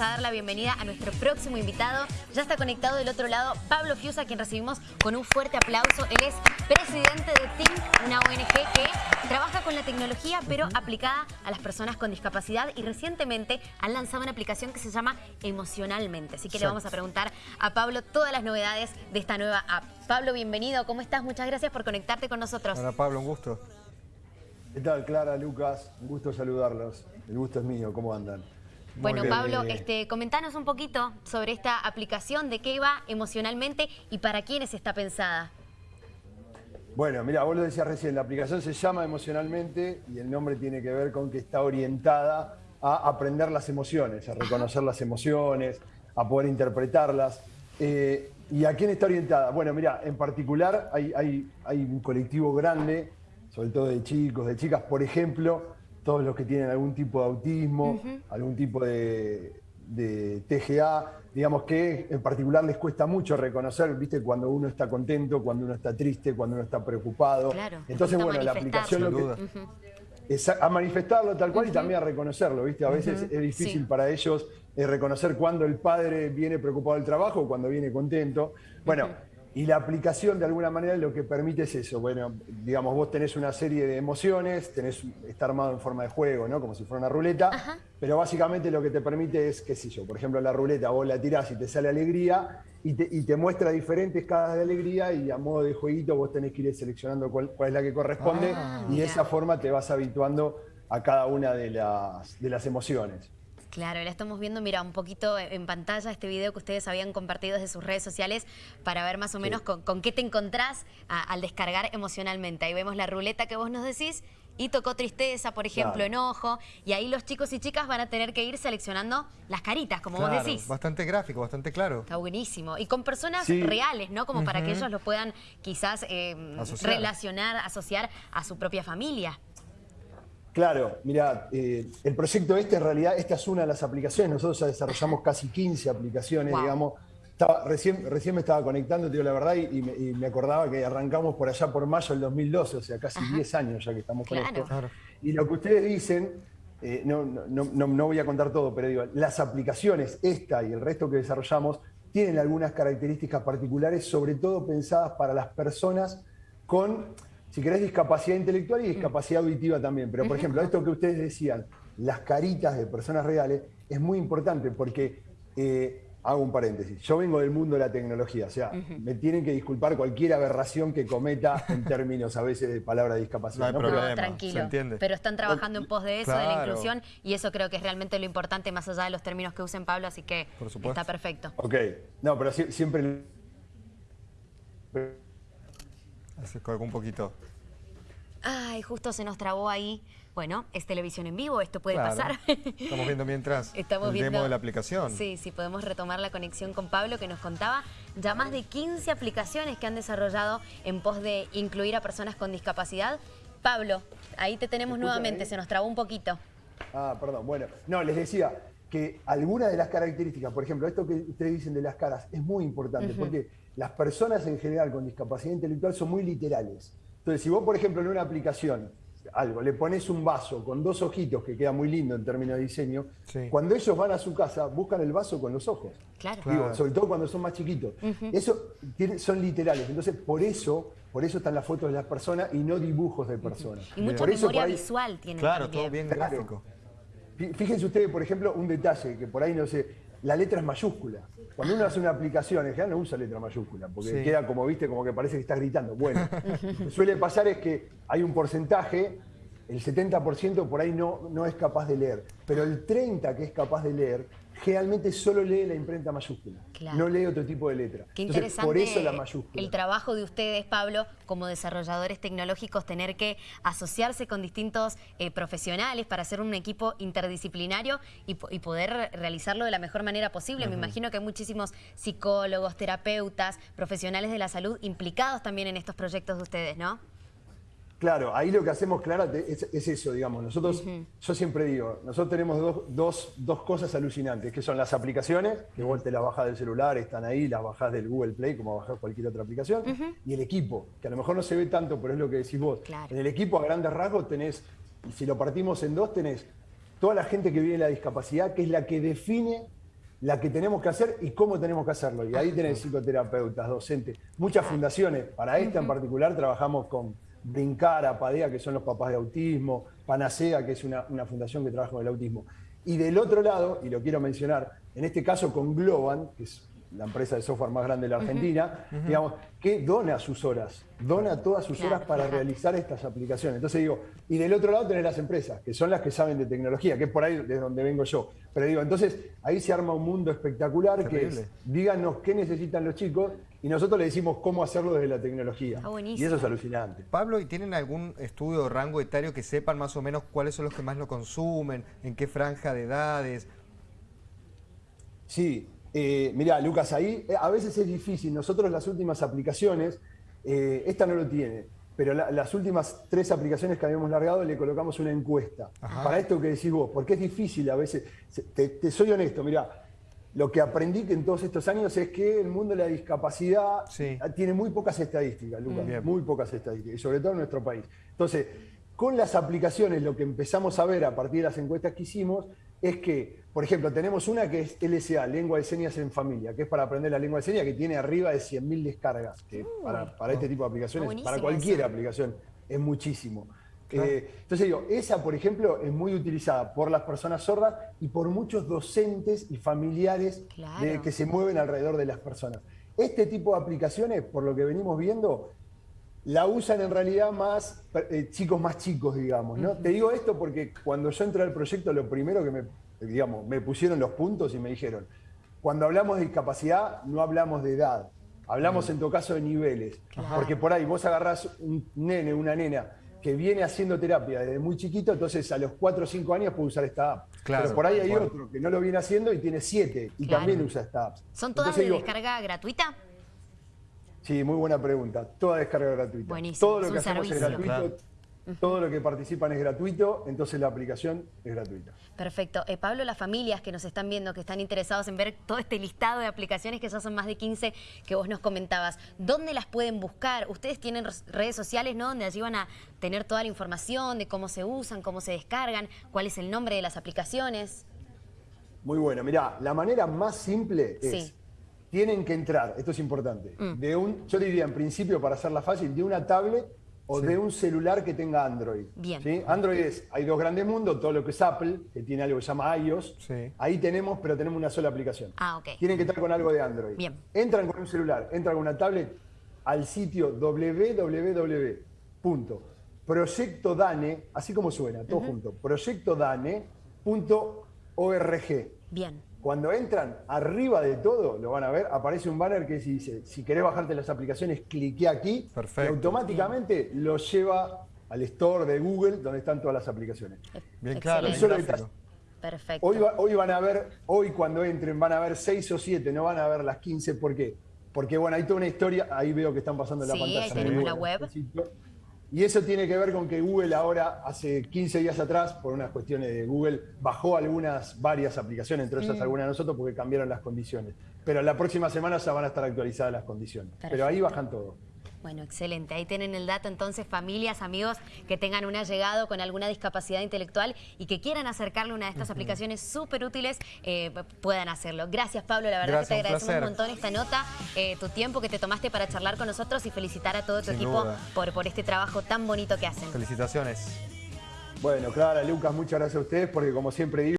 a dar la bienvenida a nuestro próximo invitado. Ya está conectado del otro lado Pablo Fiusa, quien recibimos con un fuerte aplauso. Él es presidente de TINC, una ONG que trabaja con la tecnología, pero aplicada a las personas con discapacidad. Y recientemente han lanzado una aplicación que se llama Emocionalmente. Así que le vamos a preguntar a Pablo todas las novedades de esta nueva app. Pablo, bienvenido. ¿Cómo estás? Muchas gracias por conectarte con nosotros. Hola Pablo, un gusto. ¿Qué tal, Clara, Lucas? Un gusto saludarlos. El gusto es mío. ¿Cómo andan? Bueno, Pablo, este, comentanos un poquito sobre esta aplicación, de qué va emocionalmente y para quiénes está pensada. Bueno, mira, vos lo decías recién, la aplicación se llama Emocionalmente y el nombre tiene que ver con que está orientada a aprender las emociones, a reconocer las emociones, a poder interpretarlas. Eh, ¿Y a quién está orientada? Bueno, mira, en particular hay, hay un colectivo grande, sobre todo de chicos, de chicas, por ejemplo, todos los que tienen algún tipo de autismo, algún tipo de, TGA, digamos que en particular les cuesta mucho reconocer, viste, cuando uno está contento, cuando uno está triste, cuando uno está preocupado. Entonces, bueno, la aplicación lo que, es a manifestarlo tal cual y también a reconocerlo, viste. A veces es difícil para ellos eh, reconocer cuando el padre viene preocupado del trabajo o cuando viene contento. Bueno, y la aplicación de alguna manera lo que permite es eso. Bueno, digamos, vos tenés una serie de emociones, tenés, está armado en forma de juego, ¿no? Como si fuera una ruleta. Pero básicamente lo que te permite es, qué sé yo, por ejemplo, la ruleta vos la tirás y te sale alegría y te, muestra diferentes caras de alegría y a modo de jueguito vos tenés que ir seleccionando cuál, es la que corresponde ah, y de esa forma te vas habituando a cada una de las, de las emociones. Claro, la estamos viendo, mira, un poquito en pantalla este video que ustedes habían compartido desde sus redes sociales para ver más o menos con, qué te encontrás al descargar emocionalmente. Ahí vemos la ruleta que vos nos decís y tocó tristeza, por ejemplo, enojo, y ahí los chicos y chicas van a tener que ir seleccionando las caritas, como vos decís. bastante gráfico, bastante claro. Está buenísimo. Y con personas reales, ¿no? Como para que ellos lo puedan quizás eh, relacionar, asociar a su propia familia. Claro, mira, eh, el proyecto este en realidad, esta es una de las aplicaciones, nosotros ya desarrollamos casi 15 aplicaciones, digamos. recién, recién me estaba conectando, te digo la verdad, y, me, acordaba que arrancamos por allá por mayo del 2012, o sea, casi 10 años ya que estamos con esto. Y lo que ustedes dicen, eh, no, no, voy a contar todo, pero digo, las aplicaciones, esta y el resto que desarrollamos, tienen algunas características particulares, sobre todo pensadas para las personas con si querés, discapacidad intelectual y mm. discapacidad auditiva también. Pero, por ejemplo, esto que ustedes decían, las caritas de personas reales, es muy importante porque, eh, hago un paréntesis, yo vengo del mundo de la tecnología, o sea, me tienen que disculpar cualquier aberración que cometa en términos a veces de palabra de discapacidad. No, Pero, tranquilo, pero están trabajando en pos de eso, de la inclusión, y eso creo que es realmente lo importante, más allá de los términos que usen Pablo, así que está perfecto. Ok, no, pero siempre se colgó un poquito. Ay, justo se nos trabó ahí. Bueno, es televisión en vivo, esto puede pasar. Estamos viendo mientras Estamos el viendo, demo de la aplicación. Sí, sí, podemos retomar la conexión con Pablo que nos contaba ya más de 15 aplicaciones que han desarrollado en pos de incluir a personas con discapacidad. Pablo, ahí te tenemos nuevamente, se nos trabó un poquito. Ah, perdón, bueno. No, les decía que algunas de las características, por ejemplo, esto que ustedes dicen de las caras, es muy importante porque las personas en general con discapacidad intelectual son muy literales. Entonces, si vos, por ejemplo, en una aplicación, algo, le pones un vaso con dos ojitos, que queda muy lindo en términos de diseño, cuando ellos van a su casa, buscan el vaso con los ojos. Claro. sobre todo cuando son más chiquitos. Eso son literales. Entonces, por eso, por eso están las fotos de las personas y no dibujos de personas. Y mucha memoria visual tiene Claro, todo bien gráfico. Fíjense ustedes, por ejemplo, un detalle que por ahí no sé, la letra es mayúscula. Cuando uno hace una aplicación, en general no usa letra mayúscula, porque queda como, viste, como que parece que está gritando. Bueno, lo que suele pasar es que hay un porcentaje, el 70% por ahí no, no es capaz de leer, pero el 30% que es capaz de leer generalmente solo lee la imprenta mayúscula, no lee otro tipo de letra. Qué interesante por eso la mayúscula. el trabajo de ustedes, Pablo, como desarrolladores tecnológicos, tener que asociarse con distintos eh, profesionales para hacer un equipo interdisciplinario y, poder realizarlo de la mejor manera posible. Me imagino que hay muchísimos psicólogos, terapeutas, profesionales de la salud implicados también en estos proyectos de ustedes, ¿no? Claro, ahí lo que hacemos, Clara, es, eso, digamos. Nosotros, yo siempre digo, nosotros tenemos dos, cosas alucinantes, que son las aplicaciones, que vos te las bajás del celular, están ahí, las bajás del Google Play, como bajás cualquier otra aplicación, y el equipo, que a lo mejor no se ve tanto, pero es lo que decís vos. En el equipo, a grandes rasgos, tenés, y si lo partimos en dos, tenés toda la gente que vive en la discapacidad, que es la que define la que tenemos que hacer y cómo tenemos que hacerlo. Y ahí tenés psicoterapeutas, docentes, muchas fundaciones. Para esta en particular trabajamos con Brincar, Apadea, que son los papás de autismo, Panacea, que es una, una fundación que trabaja con el autismo. Y del otro lado, y lo quiero mencionar, en este caso con Globan, que es la empresa de software más grande de la Argentina, digamos, que dona sus horas, dona todas sus horas para realizar estas aplicaciones. Entonces digo, y del otro lado tener las empresas, que son las que saben de tecnología, que es por ahí de donde vengo yo. Pero digo, entonces ahí se arma un mundo espectacular que es, díganos qué necesitan los chicos y nosotros le decimos cómo hacerlo desde la tecnología. y eso es alucinante. Pablo, ¿y tienen algún estudio o rango etario que sepan más o menos cuáles son los que más lo consumen, en qué franja de edades? Sí, eh, mirá, Lucas, ahí eh, a veces es difícil. Nosotros las últimas aplicaciones, eh, esta no lo tiene, pero las últimas tres aplicaciones que habíamos largado le colocamos una encuesta. Para esto que decís vos, porque es difícil a veces. Te, soy honesto, mirá, lo que aprendí en todos estos años es que el mundo de la discapacidad tiene muy pocas estadísticas, Lucas, muy pocas estadísticas, y sobre todo en nuestro país. Entonces, con las aplicaciones, lo que empezamos a ver a partir de las encuestas que hicimos, es que, por ejemplo, tenemos una que es LSA, Lengua de Señas en Familia, que es para aprender la lengua de señas, que tiene arriba de 100.000 descargas, que para, este tipo de aplicaciones, para cualquier aplicación, es muchísimo. Eh, entonces digo, esa, por ejemplo, es muy utilizada por las personas sordas y por muchos docentes y familiares que se mueven alrededor de las personas. Este tipo de aplicaciones, por lo que venimos viendo, la usan en realidad más eh, chicos más chicos, digamos. ¿no? Te digo esto porque cuando yo entré al proyecto, lo primero que me, digamos, me pusieron los puntos y me dijeron, cuando hablamos de discapacidad, no hablamos de edad, hablamos en todo caso de niveles. Porque por ahí vos agarrás un nene, una nena, que viene haciendo terapia desde muy chiquito, entonces a los 4 o 5 años puede usar esta app. Pero por ahí hay otro que no lo viene haciendo y tiene 7 y también usa esta app. ¿Son todas de descarga gratuita? Sí, muy buena pregunta. Toda descarga gratuita. Buenísimo. Todo lo que hacemos es gratuito. Todo lo que participan es gratuito, entonces la aplicación es gratuita. Perfecto. Eh, Pablo, las familias que nos están viendo, que están interesados en ver todo este listado de aplicaciones, que ya son más de 15 que vos nos comentabas, ¿dónde las pueden buscar? Ustedes tienen redes sociales, ¿no? Donde allí van a tener toda la información de cómo se usan, cómo se descargan, cuál es el nombre de las aplicaciones. Muy bueno. Mirá, la manera más simple es tienen que entrar, esto es importante, mm. de un, yo diría en principio para hacerla fácil, de una tablet o de un celular que tenga Android. Bien. ¿sí? Android es, hay dos grandes mundos, todo lo que es Apple, que tiene algo que se llama iOS, ahí tenemos, pero tenemos una sola aplicación. Ah, ok. Tienen que estar con algo de Android. Bien. Entran con un celular, entran con una tablet al sitio www.proyectodane, así como suena, todo junto, proyectodane.org. Bien. Cuando entran arriba de todo, lo van a ver, aparece un banner que dice, si querés bajarte las aplicaciones, clique aquí y automáticamente lo lleva al store de Google donde están todas las aplicaciones. Bien claro, Perfecto. Hoy, hoy van a ver, hoy cuando entren van a ver 6 o 7, no van a ver las 15, ¿por qué? Porque bueno, hay toda una historia, ahí veo que están pasando en la pantalla. Sí, tenemos la web. Y eso tiene que ver con que Google ahora, hace 15 días atrás, por unas cuestiones de Google, bajó algunas, varias aplicaciones, entre esas mm. algunas de nosotros, porque cambiaron las condiciones. Pero la próxima semana ya van a estar actualizadas las condiciones. Pero ahí bajan todo. Bueno, excelente. Ahí tienen el dato entonces, familias, amigos que tengan un allegado con alguna discapacidad intelectual y que quieran acercarle una de estas aplicaciones súper útiles, eh, puedan hacerlo. Gracias, Pablo. La verdad que te agradecemos un, montón esta nota, eh, tu tiempo que te tomaste para charlar con nosotros y felicitar a todo tu equipo por, por este trabajo tan bonito que hacen. Felicitaciones. Bueno, Clara, Lucas, muchas gracias a ustedes porque como siempre digo,